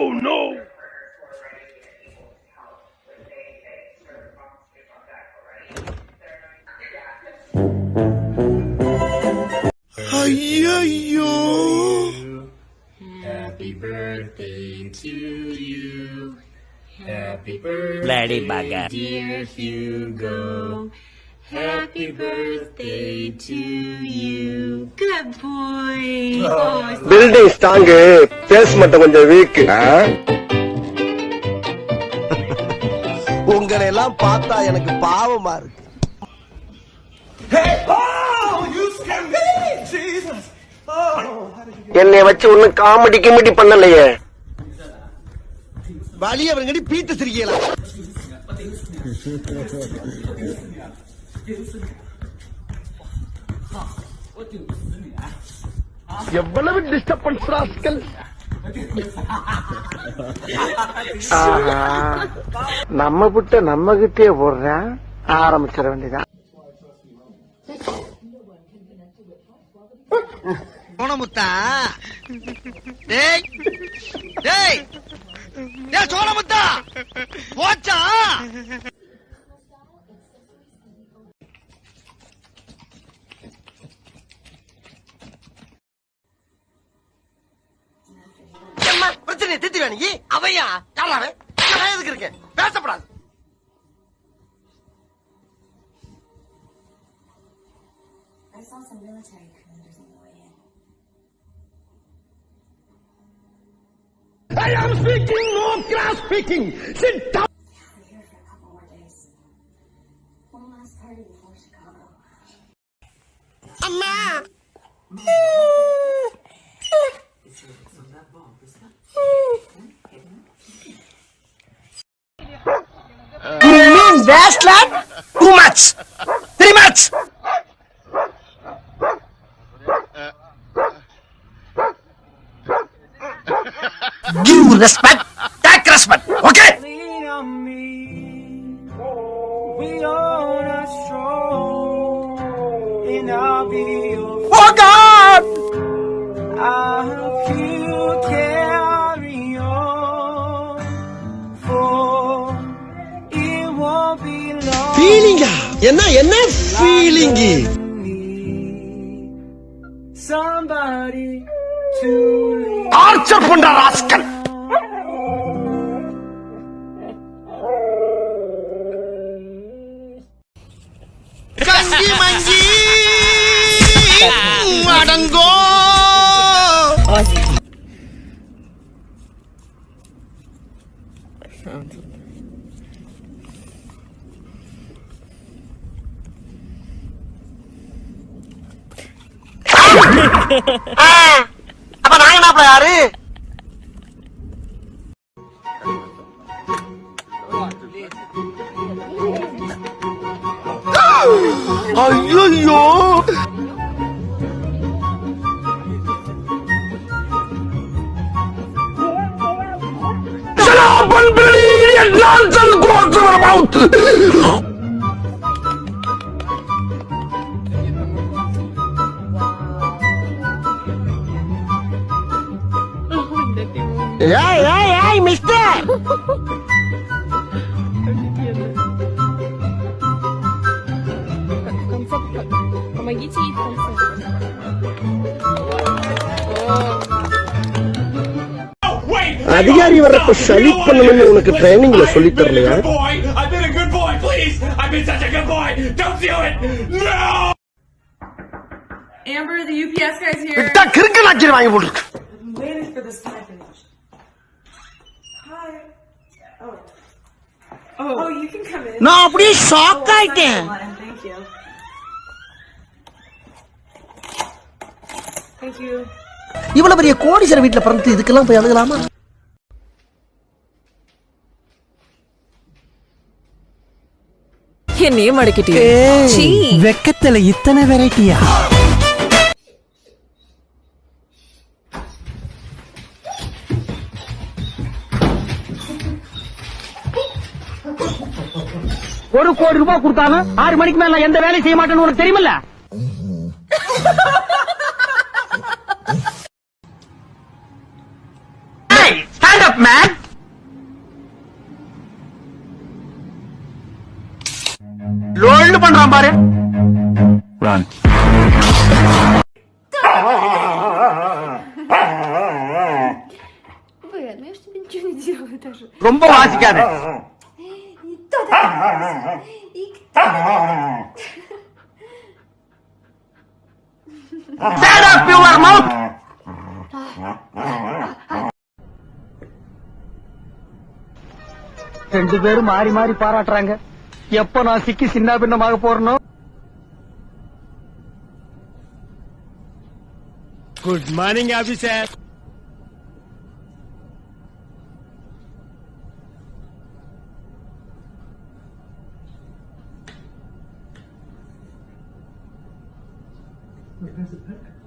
Oh no. Hi-yo! Happy birthday to you. Happy birthday, Lady dear Hugo. Happy birthday to you. Good boy. Oh, Build a stange. Eh? Base மட்டும் கொஞ்சம் week உங்களை எல்லாம் பார்த்தா எனக்கு பாவமா இருக்கு. என்னை வச்சு ஒன்னும் காமெடி கிமெடி பண்ணலையே. வழி அவங்கடி பீத்த சிரிக்கலாம் எவ்வளவு டிஸ்டர்பன்ஸ் ராஸ்கல். நம்ம புட்ட நம்ம கிட்டே போடுறேன். ஆரம்பிச்சிட வேண்டியதான் சோனமுத்தா டேய் டேய் டேய் சோனமுத்தா போச்சா? பிரச்சனை திட்டி வேணி அவையா யாராவே நான் எதுக்கு இருக்கேன் பேசப்படாது I saw some military commanders on the way in. I am speaking, no class speaking. Sit down. We're You mean best lad? Two months! Three months! Uh, uh. Give respect என்ன என்ன ஃபீலிங் டார்ச்சர் பண்ற rascal. கங்கி மங்கி அடங்கோ அப்ப நாங்க என்ன யாரு ஐயோ nonsense goes to your mouth. ஏய் ஏய் ஏய் மிஸ்டர் Помогите ей в конце. அதிகாரி வர்றப்ப சலி பண்ணணும்னு உனக்கு ட்ரைனிங்ல சொல்லி தரலையா boy! I've been a good boy, please! I've been such a good boy! Don't do it! No! Amber, the UPS guy's here. விட்டா கிறுக்கு நாச்சிரு வாங்கி போட்டுருக்கு I'm waiting for this time finish. Oh. Oh, you can come in. நான் அப்படியே shock ஆயிட்டேன் Thank you. Thank you. இவ்வளவு பெரிய கோடீஸ்வர வீட்டுல பிறந்து இதுக்கெல்லாம் போய் அழுகலாமா என்னையே மடக்கிட்டே வெக்கத்துல இத்தனை வெரைட்டியா ஒரு கோடி ரூபாய் கொடுத்தாலும் ஆறு மணிக்கு மேல எந்த வேலையும் செய்ய மாட்டேன்னு உனக்கு தெரியுமில்ல? ஸ்டாண்ட் அப் பண்றான் பாரு. ரொம்ப வாசிக்காத. Shut up, you marmot! ரெண்டு பேரும் மாறி மாறி பாராட்டுறாங்க எப்ப நான் சிக்கி சின்ன பின்னமாக போறணும் குட் மார்னிங் ஆபிசர் はい。